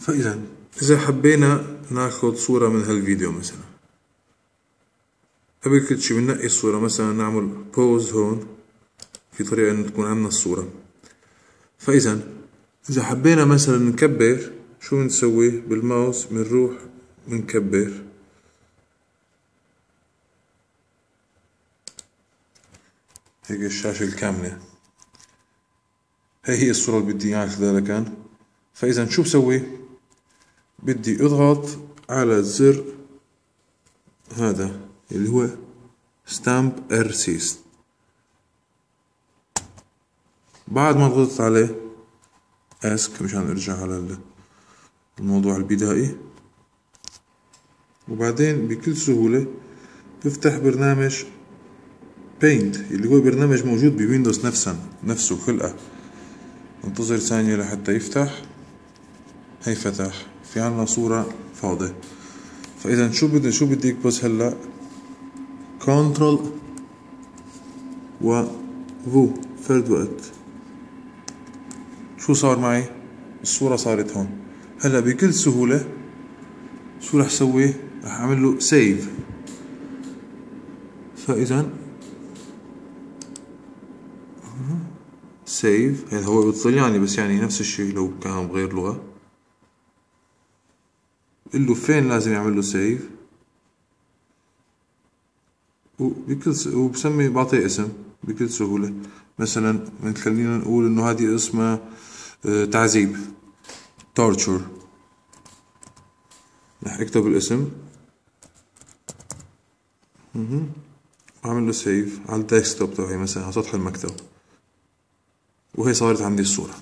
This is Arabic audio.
فإذا إذا حبينا نأخذ صورة من هالفيديو مثلا. قبل كل شي بننقي الصورة مثلا نعمل بوز هون في طريقة إنه تكون عندنا الصورة. فإذا إذا حبينا مثلا نكبر شو بنسوي؟ بالماوس بنروح بنكبر. هيك الشاشة الكاملة. هي هي الصورة اللي بدي إياها كذلك فإذا شو بسوي؟ بدي اضغط على زر هذا اللي هو Stamp R Sist بعد ما ضغطت عليه Esc مشان ارجع على الموضوع البدائي. وبعدين بكل سهولة بفتح برنامج Paint اللي هو برنامج موجود ب Windows نفسا نفسه خلقة. انتظر ثانية لحتى يفتح. هي فتح. في عنا صورة فاضية. فإذا شو بدي شو بدي بس هلا؟ Control و V. فرد وقت. شو صار معي؟ الصورة صارت هون. هلا بكل سهولة شو رح سوي؟ رح أعمل له سيف فإذا سيف. هذا هو بالطلياني بس يعني نفس الشيء لو كان بغير لغة. له فين لازم يعمل له سيف وبكل س... وبسمي بعطيه اسم بكل سهولة. مثلا خلينا نقول إنه هذه اسمها آه، تعذيب torture. رح اكتب الاسم. أعمل له سيف على الديسكتوب تبعي مثلا على سطح المكتب. وهي صارت عندي الصورة.